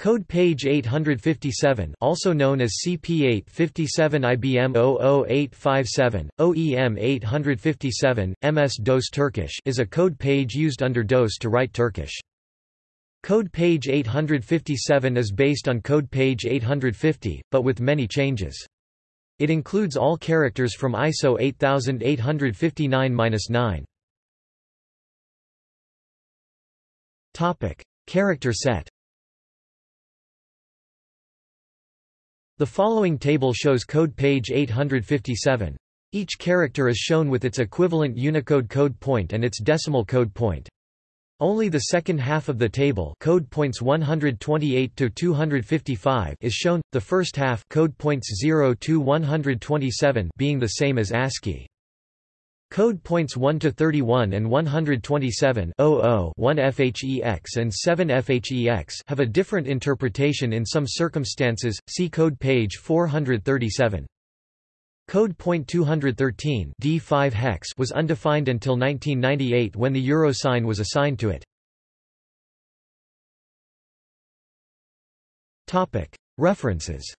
Code page 857 also known as CP857 IBM 00857, OEM 857, MS-DOS Turkish is a code page used under DOS to write Turkish. Code page 857 is based on code page 850, but with many changes. It includes all characters from ISO 8859-9. Topic: Character set. The following table shows code page 857. Each character is shown with its equivalent Unicode code point and its decimal code point. Only the second half of the table code points 128 to 255 is shown, the first half code points 0 to 127 being the same as ASCII. Code points 1 to 31 and 127 1 FHEX and 7 FHEX have a different interpretation in some circumstances. See code page 437. Code point 213 D5 hex was undefined until 1998 when the euro sign was assigned to it. References